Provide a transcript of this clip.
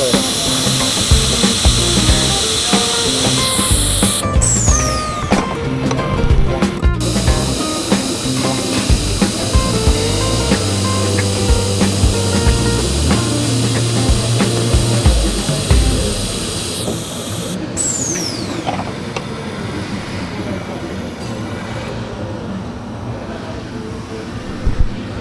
December.